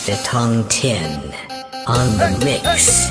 Mr. Tong Tin on the mix.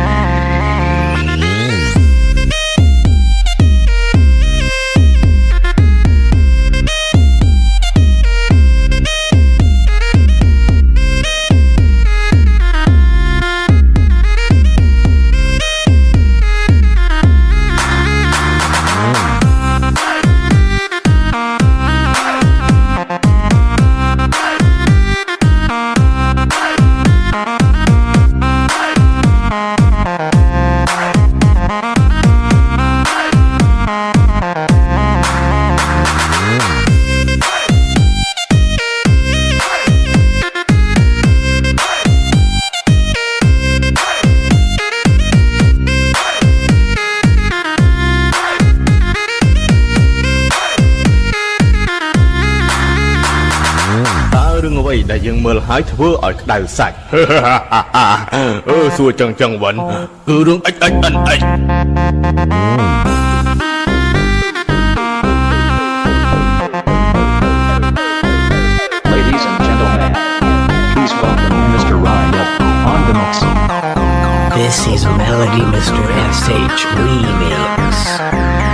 យើងមើលហើយធ្វើឲ្យក្តៅសាច់អឺសួរចឹងចឹងវិញគឺរឿងអិចអិចអិនអិច Ladies and gentlemen, please welcome Mr. Ryan on the mix. This is Melody Mr. SH Remix.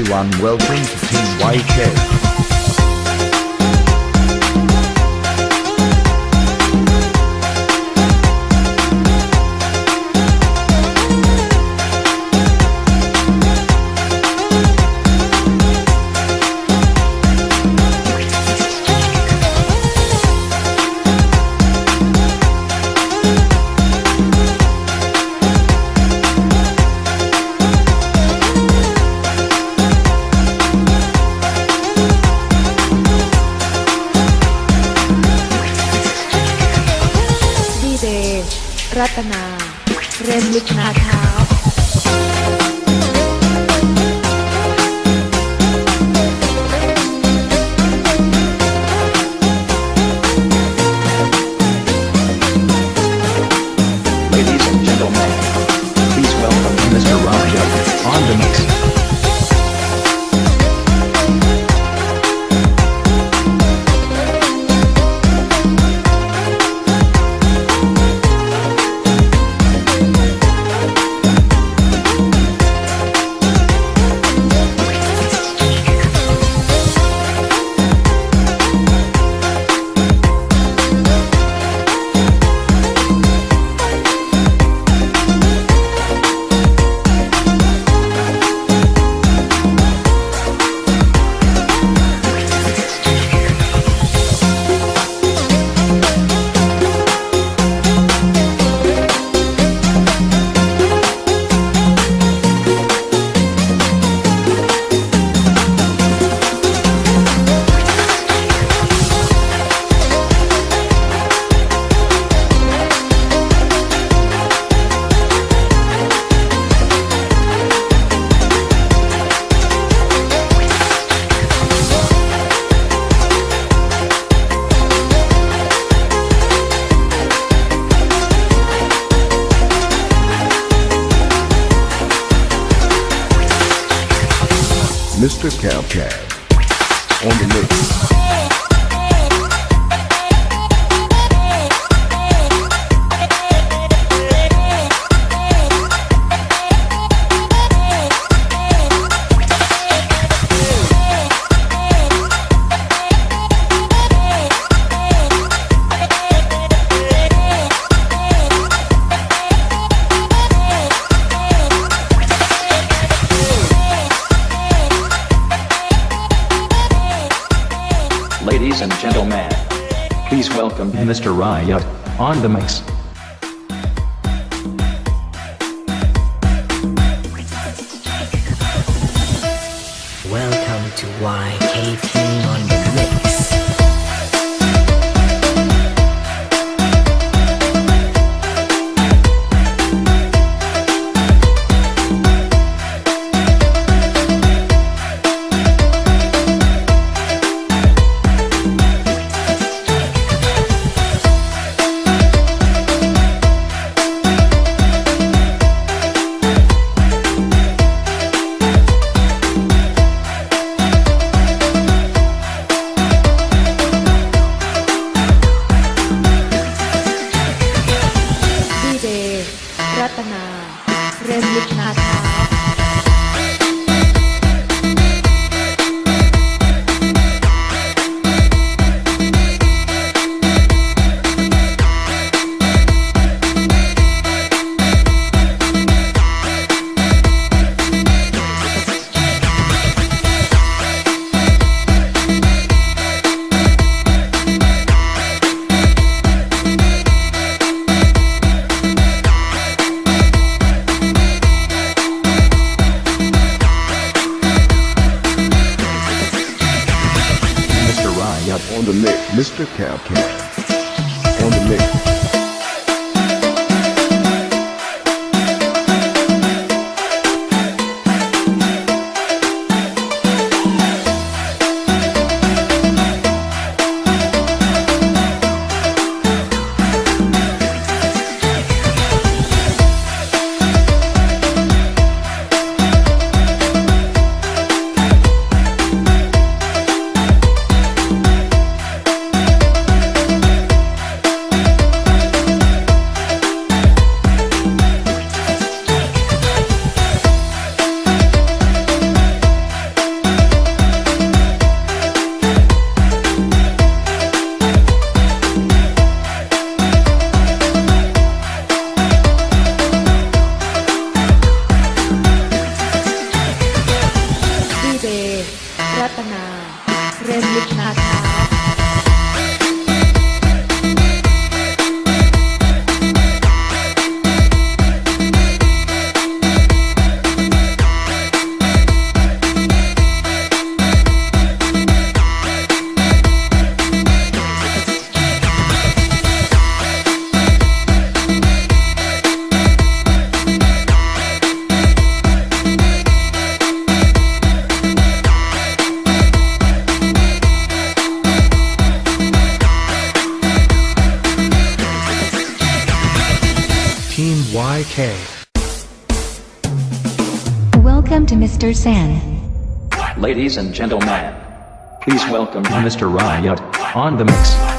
Everyone, welcome to Team YK. รัตนา เรนลึกนาเท้า Mr. Cowcat on the mix. Welcome Mr. Riot on the mix. Welcome to YKP นา DK. Welcome to Mr. San. Ladies and gentlemen, please welcome Mr. Riot on the mix.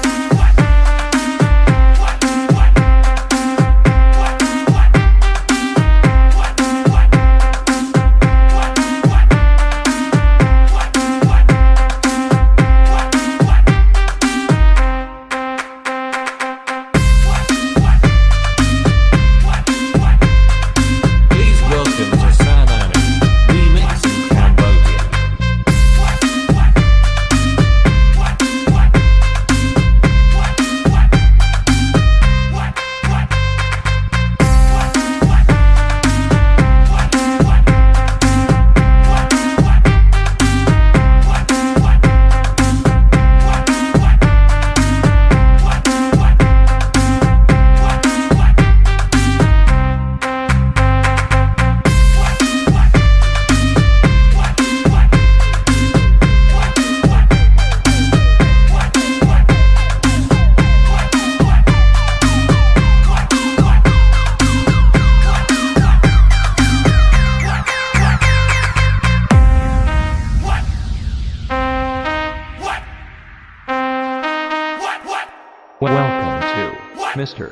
Welcome to Mr.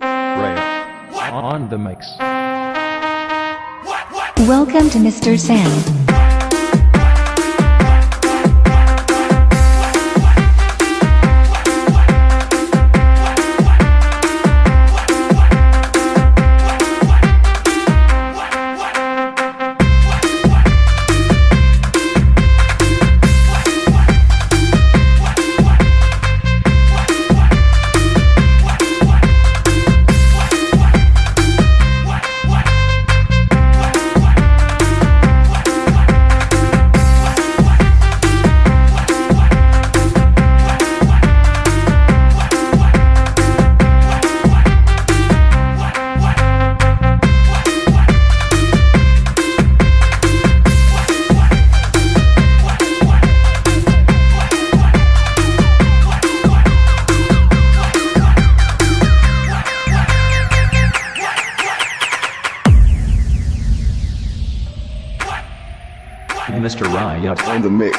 Ray on the mix. Welcome to Mr. San. The mix.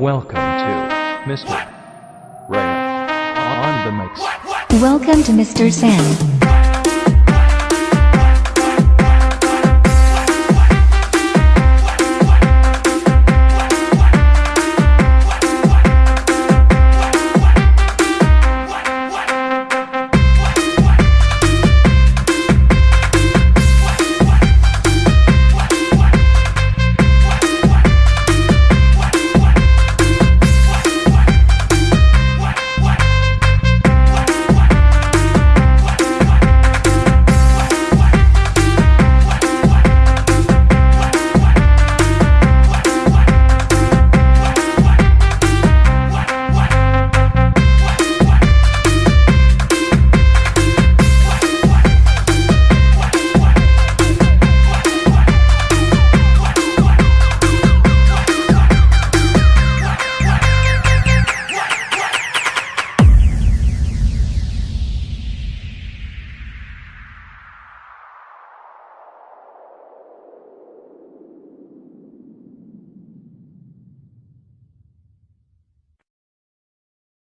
Welcome to Mr. Ray on the mix. Welcome to Mr. San.